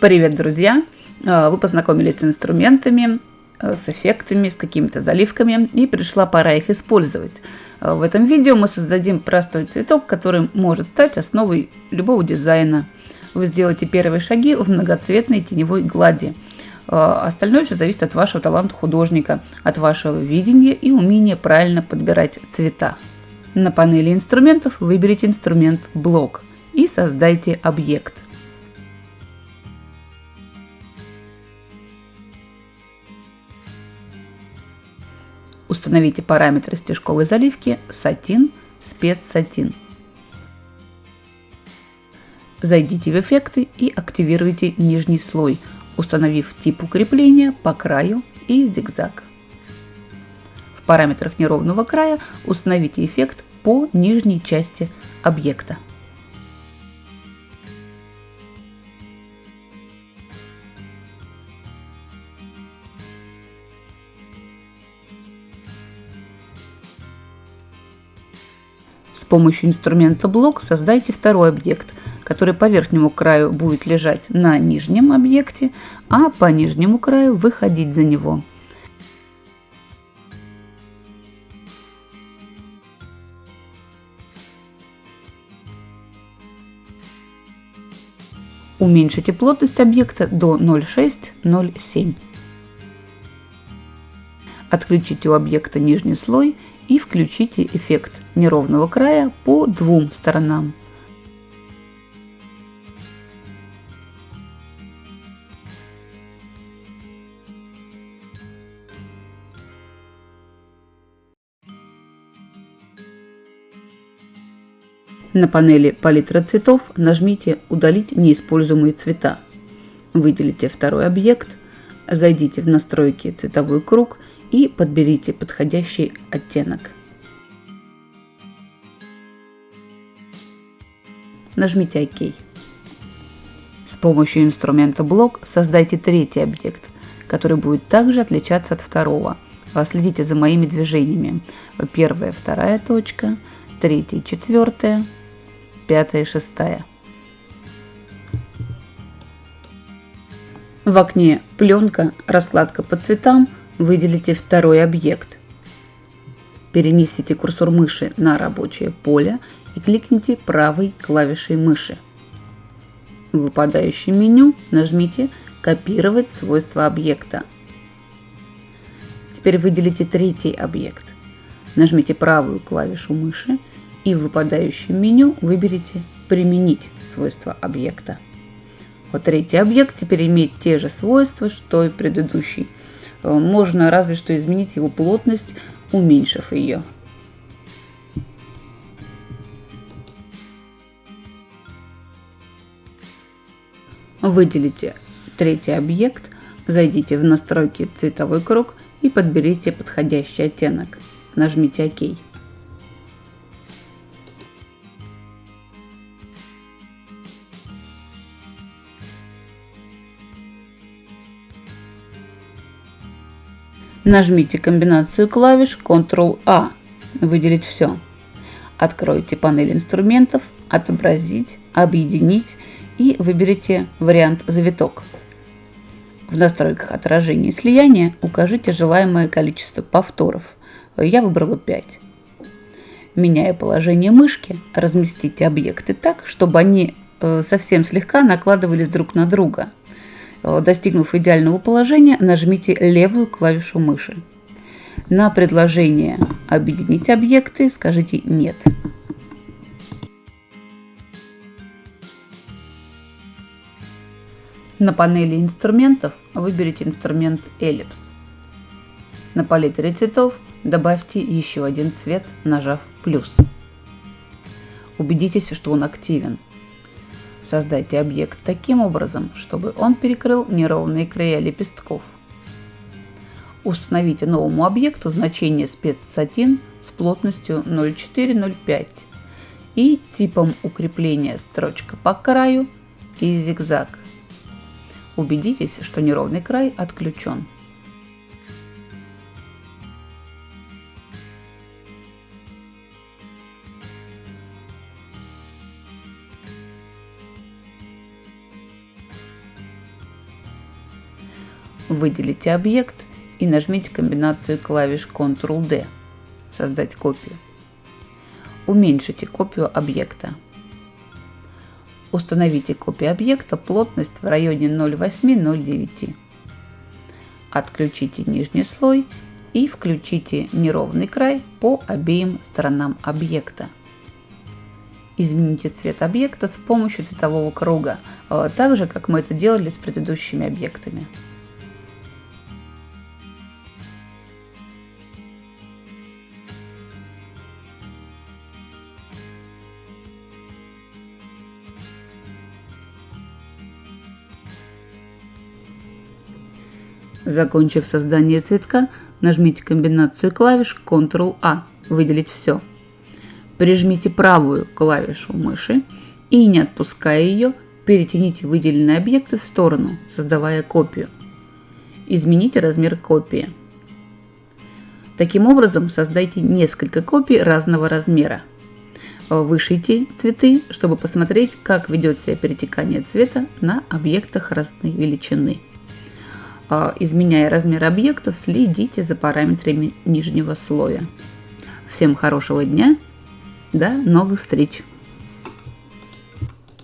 Привет, друзья! Э, вы познакомились с инструментами, э, с эффектами, с какими-то заливками, и пришла пора их использовать. Э, в этом видео мы создадим простой цветок, который может стать основой любого дизайна. Вы сделаете первые шаги в многоцветной теневой глади. Остальное все зависит от вашего таланта художника, от вашего видения и умения правильно подбирать цвета. На панели инструментов выберите инструмент «Блок» и создайте объект – Установите параметры стежковой заливки сатин, спецсатин. Зайдите в эффекты и активируйте нижний слой, установив тип укрепления по краю и зигзаг. В параметрах неровного края установите эффект по нижней части объекта. Помощью инструмента блок создайте второй объект, который по верхнему краю будет лежать на нижнем объекте, а по нижнему краю выходить за него. Уменьшите плотность объекта до 0,6-0,7. Отключите у объекта нижний слой и включите эффект неровного края по двум сторонам. На панели «Палитра цветов» нажмите «Удалить неиспользуемые цвета». Выделите второй объект, зайдите в настройки «Цветовой круг» и подберите подходящий оттенок. Нажмите ОК. С помощью инструмента блок создайте третий объект, который будет также отличаться от второго. Следите за моими движениями. Первая, вторая точка, третья, четвертая, пятая, шестая. В окне «Пленка. Раскладка по цветам» Выделите второй объект. Перенесите курсор мыши на рабочее поле и кликните правой клавишей мыши. В выпадающем меню нажмите «Копировать свойства объекта». Теперь выделите третий объект. Нажмите правую клавишу мыши и в выпадающем меню выберите «Применить свойства объекта». Вот третий объект теперь имеет те же свойства, что и предыдущий – Э, можно разве что изменить его плотность, уменьшив ее. Выделите третий объект, зайдите в настройки цветовой круг и подберите подходящий оттенок. Нажмите ОК. Нажмите комбинацию клавиш Ctrl-A, выделить все. Откройте панель инструментов, отобразить, объединить и выберите вариант завиток. В настройках отражения и слияния укажите желаемое количество повторов. Я выбрала 5. Меняя положение мышки, разместите объекты так, чтобы они э, совсем слегка накладывались друг на друга – Э, достигнув идеального положения, нажмите левую клавишу мыши. На предложение «Объединить объекты» скажите «Нет». На панели инструментов выберите инструмент «Эллипс». На палитре цветов добавьте еще один цвет, нажав «плюс». Убедитесь, что он активен – Создайте объект таким образом, чтобы он перекрыл неровные края лепестков. Установите новому объекту значение спецсатин с плотностью 0,405 и типом укрепления строчка по краю и зигзаг. Убедитесь, что неровный край отключен. выделите объект и нажмите комбинацию клавиш Ctrl-D «Создать копию». Уменьшите копию объекта. Установите копию объекта, плотность в районе 0,8-0,9. Отключите нижний слой и включите неровный край по обеим сторонам объекта. Измените цвет объекта с помощью цветового круга, а так же, как мы это делали с предыдущими объектами. Закончив создание цветка, нажмите комбинацию клавиш Ctrl-A «Выделить все». Прижмите правую клавишу мыши и, не отпуская ее, перетяните выделенные объекты в сторону, создавая копию. Измените размер копии. Таким образом, создайте несколько копий разного размера. Вышейте цветы, чтобы посмотреть, как ведет себя перетекание цвета на объектах разной величины. А, изменяя размер объектов, следите за параметрами нижнего слоя. Всем хорошего дня, до новых встреч!